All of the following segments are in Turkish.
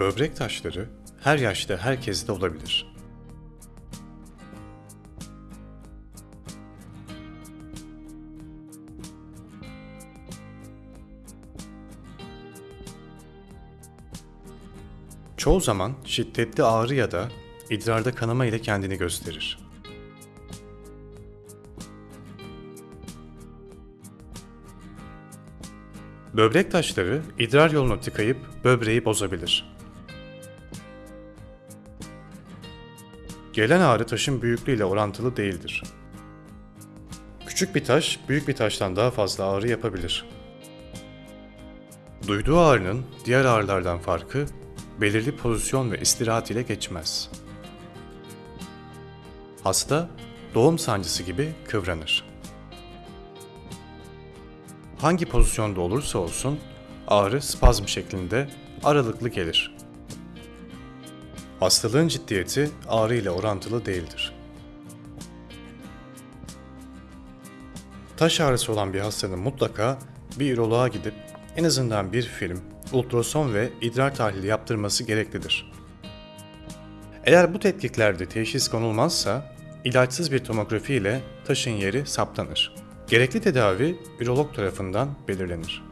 Böbrek taşları her yaşta herkeste olabilir. Çoğu zaman şiddetli ağrı ya da idrarda kanama ile kendini gösterir. Böbrek taşları idrar yolunu tıkayıp böbreği bozabilir. Gelen ağrı taşın büyüklüğüyle orantılı değildir. Küçük bir taş büyük bir taştan daha fazla ağrı yapabilir. Duyduğu ağrının diğer ağrılardan farkı belirli pozisyon ve istirahat ile geçmez. Hasta doğum sancısı gibi kıvranır. Hangi pozisyonda olursa olsun ağrı spazm şeklinde aralıklı gelir. Hastalığın ciddiyeti ağrı ile orantılı değildir. Taş ağrısı olan bir hastanın mutlaka bir üroloğa gidip en azından bir film, ultrason ve idrar tahlili yaptırması gereklidir. Eğer bu tetkiklerde teşhis konulmazsa ilaçsız bir tomografi ile taşın yeri saptanır. Gerekli tedavi ürolog tarafından belirlenir.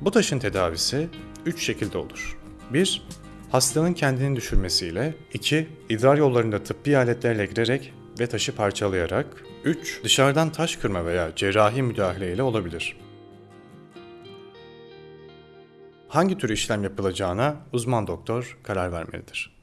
Bu taşın tedavisi 3 şekilde olur. 1. Hastanın kendini düşürmesiyle 2. idrar yollarında tıbbi aletlerle girerek ve taşı parçalayarak 3. Dışarıdan taş kırma veya cerrahi müdahale ile olabilir. Hangi tür işlem yapılacağına uzman doktor karar vermelidir.